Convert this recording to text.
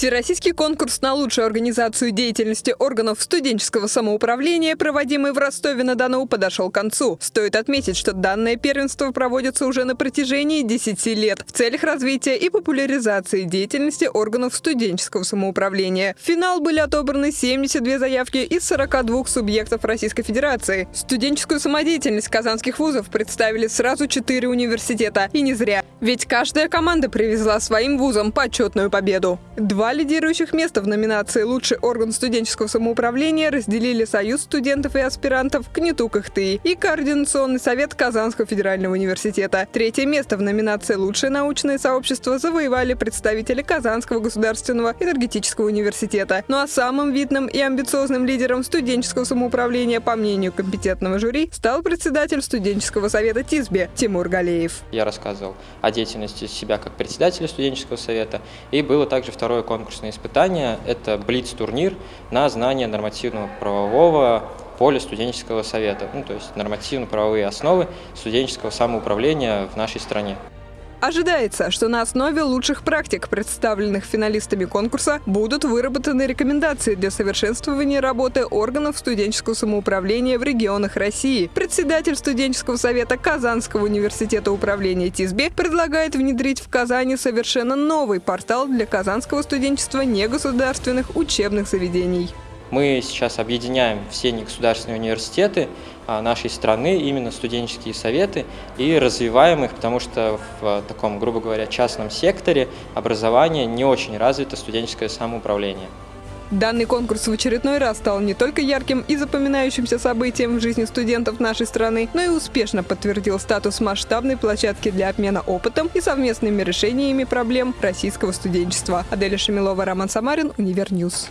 Всероссийский конкурс на лучшую организацию деятельности органов студенческого самоуправления, проводимый в Ростове-на-Дону, подошел к концу. Стоит отметить, что данное первенство проводится уже на протяжении 10 лет в целях развития и популяризации деятельности органов студенческого самоуправления. В финал были отобраны 72 заявки из 42 субъектов Российской Федерации. Студенческую самодеятельность казанских вузов представили сразу 4 университета. И не зря. Ведь каждая команда привезла своим вузам почетную победу. Два лидирующих места в номинации «Лучший орган студенческого самоуправления» разделили Союз студентов и аспирантов КНИТУ КХТИ и Координационный совет Казанского федерального университета. Третье место в номинации «Лучшее научное сообщество» завоевали представители Казанского государственного энергетического университета. Ну а самым видным и амбициозным лидером студенческого самоуправления, по мнению компетентного жюри, стал председатель студенческого совета ТИСБе Тимур Галеев. Я рассказывал о деятельности себя как председателя студенческого совета, и было также второе конкурсное испытание – это Блиц-турнир на знание нормативного правового поля студенческого совета, ну, то есть нормативно-правовые основы студенческого самоуправления в нашей стране. Ожидается, что на основе лучших практик, представленных финалистами конкурса, будут выработаны рекомендации для совершенствования работы органов студенческого самоуправления в регионах России. Председатель студенческого совета Казанского университета управления ТИСБе предлагает внедрить в Казани совершенно новый портал для казанского студенчества негосударственных учебных заведений. Мы сейчас объединяем все негосударственные университеты а, нашей страны, именно студенческие советы, и развиваем их, потому что в таком, грубо говоря, частном секторе образования не очень развито студенческое самоуправление. Данный конкурс в очередной раз стал не только ярким и запоминающимся событием в жизни студентов нашей страны, но и успешно подтвердил статус масштабной площадки для обмена опытом и совместными решениями проблем российского студенчества. Аделя Шамилова, Роман Самарин, Univer News.